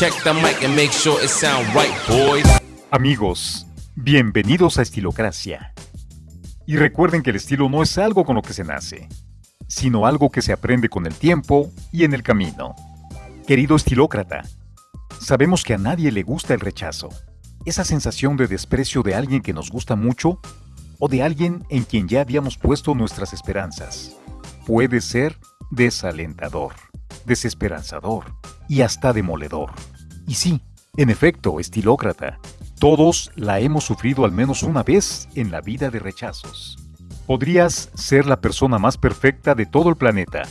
Check the mic and make sure it sound right, boys. Amigos, bienvenidos a Estilocracia. Y recuerden que el estilo no es algo con lo que se nace, sino algo que se aprende con el tiempo y en el camino. Querido estilócrata, sabemos que a nadie le gusta el rechazo, esa sensación de desprecio de alguien que nos gusta mucho o de alguien en quien ya habíamos puesto nuestras esperanzas. Puede ser desalentador, desesperanzador y hasta demoledor. Y sí, en efecto, estilócrata, todos la hemos sufrido al menos una vez en la vida de rechazos. Podrías ser la persona más perfecta de todo el planeta,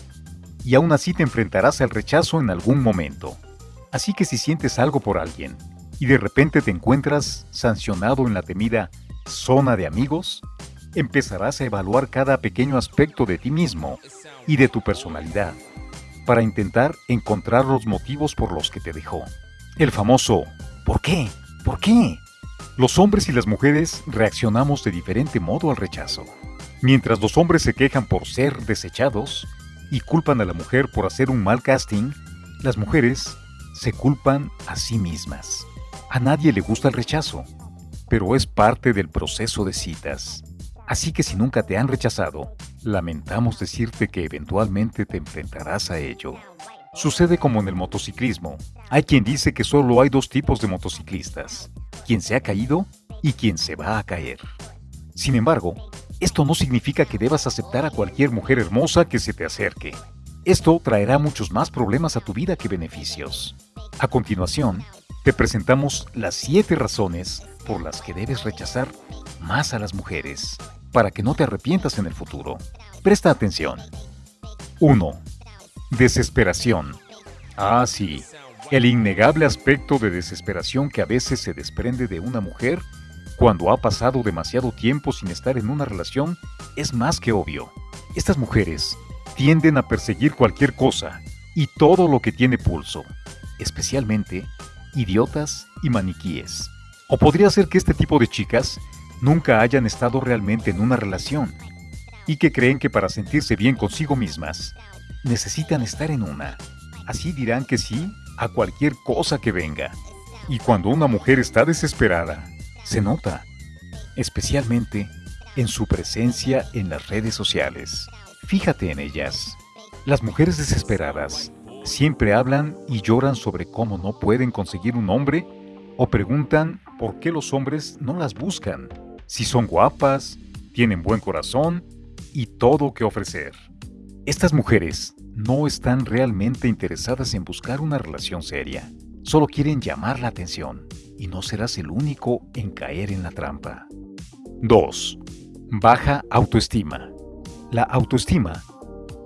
y aún así te enfrentarás al rechazo en algún momento. Así que si sientes algo por alguien, y de repente te encuentras sancionado en la temida zona de amigos, empezarás a evaluar cada pequeño aspecto de ti mismo y de tu personalidad para intentar encontrar los motivos por los que te dejó. El famoso ¿por qué? ¿Por qué? Los hombres y las mujeres reaccionamos de diferente modo al rechazo. Mientras los hombres se quejan por ser desechados y culpan a la mujer por hacer un mal casting, las mujeres se culpan a sí mismas. A nadie le gusta el rechazo, pero es parte del proceso de citas. Así que si nunca te han rechazado, lamentamos decirte que eventualmente te enfrentarás a ello. Sucede como en el motociclismo. Hay quien dice que solo hay dos tipos de motociclistas, quien se ha caído y quien se va a caer. Sin embargo, esto no significa que debas aceptar a cualquier mujer hermosa que se te acerque. Esto traerá muchos más problemas a tu vida que beneficios. A continuación, te presentamos las 7 razones por las que debes rechazar más a las mujeres para que no te arrepientas en el futuro. Presta atención. 1. Desesperación. Ah, sí. El innegable aspecto de desesperación que a veces se desprende de una mujer cuando ha pasado demasiado tiempo sin estar en una relación es más que obvio. Estas mujeres tienden a perseguir cualquier cosa y todo lo que tiene pulso, especialmente idiotas y maniquíes. O podría ser que este tipo de chicas nunca hayan estado realmente en una relación y que creen que para sentirse bien consigo mismas necesitan estar en una. Así dirán que sí a cualquier cosa que venga. Y cuando una mujer está desesperada, se nota, especialmente en su presencia en las redes sociales. Fíjate en ellas. Las mujeres desesperadas siempre hablan y lloran sobre cómo no pueden conseguir un hombre o preguntan por qué los hombres no las buscan si son guapas, tienen buen corazón y todo que ofrecer. Estas mujeres no están realmente interesadas en buscar una relación seria, solo quieren llamar la atención y no serás el único en caer en la trampa. 2. Baja autoestima. La autoestima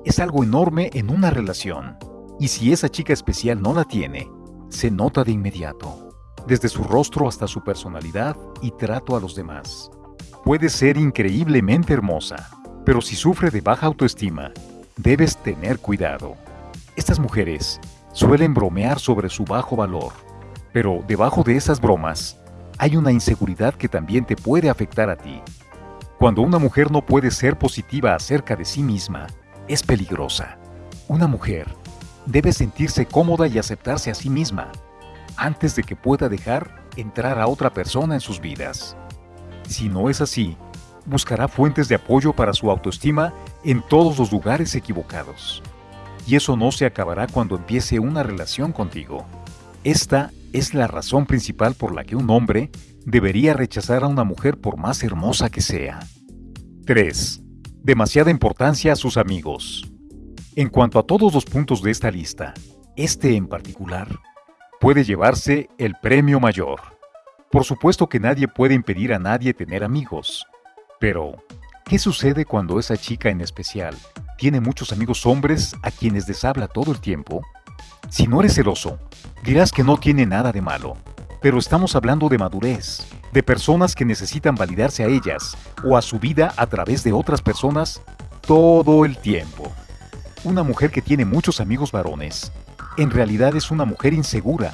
es algo enorme en una relación y si esa chica especial no la tiene, se nota de inmediato desde su rostro hasta su personalidad y trato a los demás. Puede ser increíblemente hermosa, pero si sufre de baja autoestima, debes tener cuidado. Estas mujeres suelen bromear sobre su bajo valor, pero debajo de esas bromas hay una inseguridad que también te puede afectar a ti. Cuando una mujer no puede ser positiva acerca de sí misma, es peligrosa. Una mujer debe sentirse cómoda y aceptarse a sí misma, antes de que pueda dejar entrar a otra persona en sus vidas. Si no es así, buscará fuentes de apoyo para su autoestima en todos los lugares equivocados. Y eso no se acabará cuando empiece una relación contigo. Esta es la razón principal por la que un hombre debería rechazar a una mujer por más hermosa que sea. 3. Demasiada importancia a sus amigos. En cuanto a todos los puntos de esta lista, este en particular puede llevarse el premio mayor. Por supuesto que nadie puede impedir a nadie tener amigos. Pero, ¿qué sucede cuando esa chica en especial tiene muchos amigos hombres a quienes les habla todo el tiempo? Si no eres celoso, dirás que no tiene nada de malo. Pero estamos hablando de madurez, de personas que necesitan validarse a ellas o a su vida a través de otras personas todo el tiempo. Una mujer que tiene muchos amigos varones en realidad es una mujer insegura,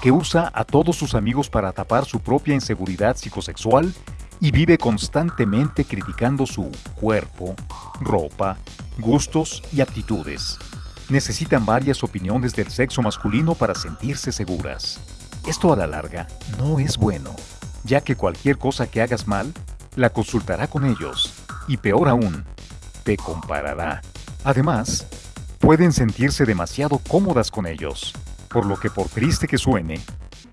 que usa a todos sus amigos para tapar su propia inseguridad psicosexual y vive constantemente criticando su cuerpo, ropa, gustos y actitudes. necesitan varias opiniones del sexo masculino para sentirse seguras. Esto a la larga no es bueno, ya que cualquier cosa que hagas mal, la consultará con ellos, y peor aún, te comparará. Además, pueden sentirse demasiado cómodas con ellos, por lo que por triste que suene,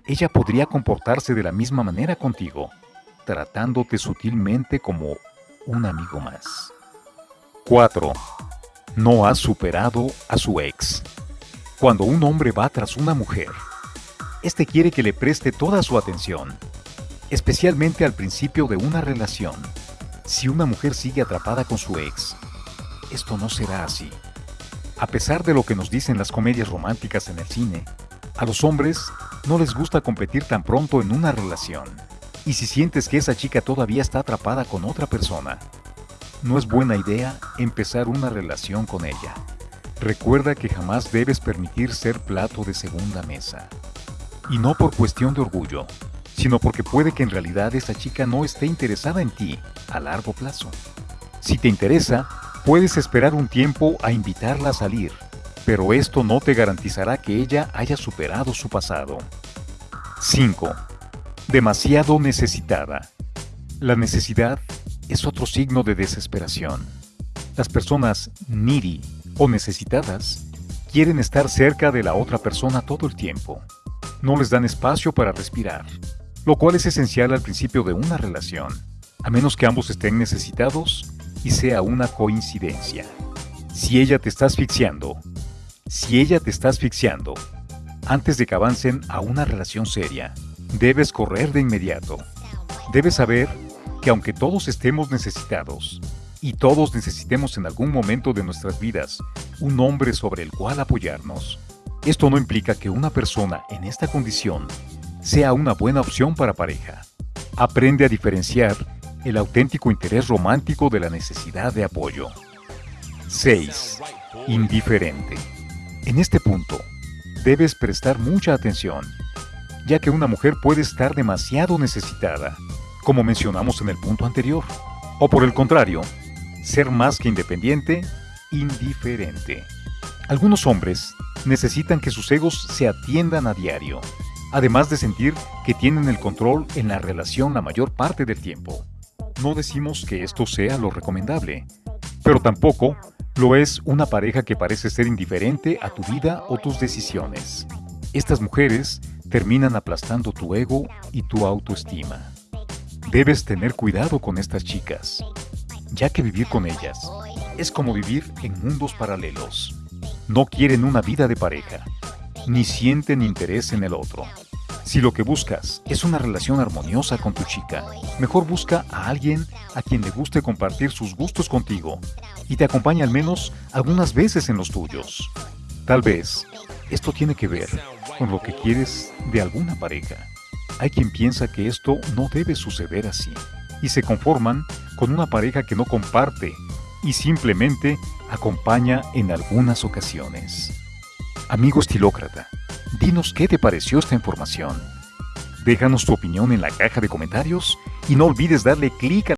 ella podría comportarse de la misma manera contigo, tratándote sutilmente como un amigo más. 4. No has superado a su ex. Cuando un hombre va tras una mujer, este quiere que le preste toda su atención, especialmente al principio de una relación. Si una mujer sigue atrapada con su ex, esto no será así. A pesar de lo que nos dicen las comedias románticas en el cine, a los hombres no les gusta competir tan pronto en una relación. Y si sientes que esa chica todavía está atrapada con otra persona, no es buena idea empezar una relación con ella. Recuerda que jamás debes permitir ser plato de segunda mesa. Y no por cuestión de orgullo, sino porque puede que en realidad esa chica no esté interesada en ti a largo plazo. Si te interesa, puedes esperar un tiempo a invitarla a salir, pero esto no te garantizará que ella haya superado su pasado. 5. Demasiado necesitada. La necesidad es otro signo de desesperación. Las personas needy o necesitadas quieren estar cerca de la otra persona todo el tiempo. No les dan espacio para respirar, lo cual es esencial al principio de una relación, a menos que ambos estén necesitados y sea una coincidencia. Si ella te está asfixiando, si ella te está asfixiando, antes de que avancen a una relación seria, debes correr de inmediato. Debes saber que aunque todos estemos necesitados, y todos necesitemos en algún momento de nuestras vidas un hombre sobre el cual apoyarnos, esto no implica que una persona en esta condición sea una buena opción para pareja. Aprende a diferenciar el auténtico interés romántico de la necesidad de apoyo. 6. Indiferente. En este punto, debes prestar mucha atención, ya que una mujer puede estar demasiado necesitada como mencionamos en el punto anterior. O por el contrario, ser más que independiente, indiferente. Algunos hombres necesitan que sus egos se atiendan a diario, además de sentir que tienen el control en la relación la mayor parte del tiempo. No decimos que esto sea lo recomendable, pero tampoco lo es una pareja que parece ser indiferente a tu vida o tus decisiones. Estas mujeres terminan aplastando tu ego y tu autoestima. Debes tener cuidado con estas chicas, ya que vivir con ellas es como vivir en mundos paralelos. No quieren una vida de pareja, ni sienten interés en el otro. Si lo que buscas es una relación armoniosa con tu chica, mejor busca a alguien a quien le guste compartir sus gustos contigo y te acompañe al menos algunas veces en los tuyos. Tal vez esto tiene que ver con lo que quieres de alguna pareja. Hay quien piensa que esto no debe suceder así y se conforman con una pareja que no comparte y simplemente acompaña en algunas ocasiones. Amigo estilócrata, dinos qué te pareció esta información. Déjanos tu opinión en la caja de comentarios y no olvides darle clic a